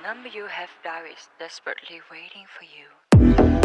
The number you have dialed is desperately waiting for you.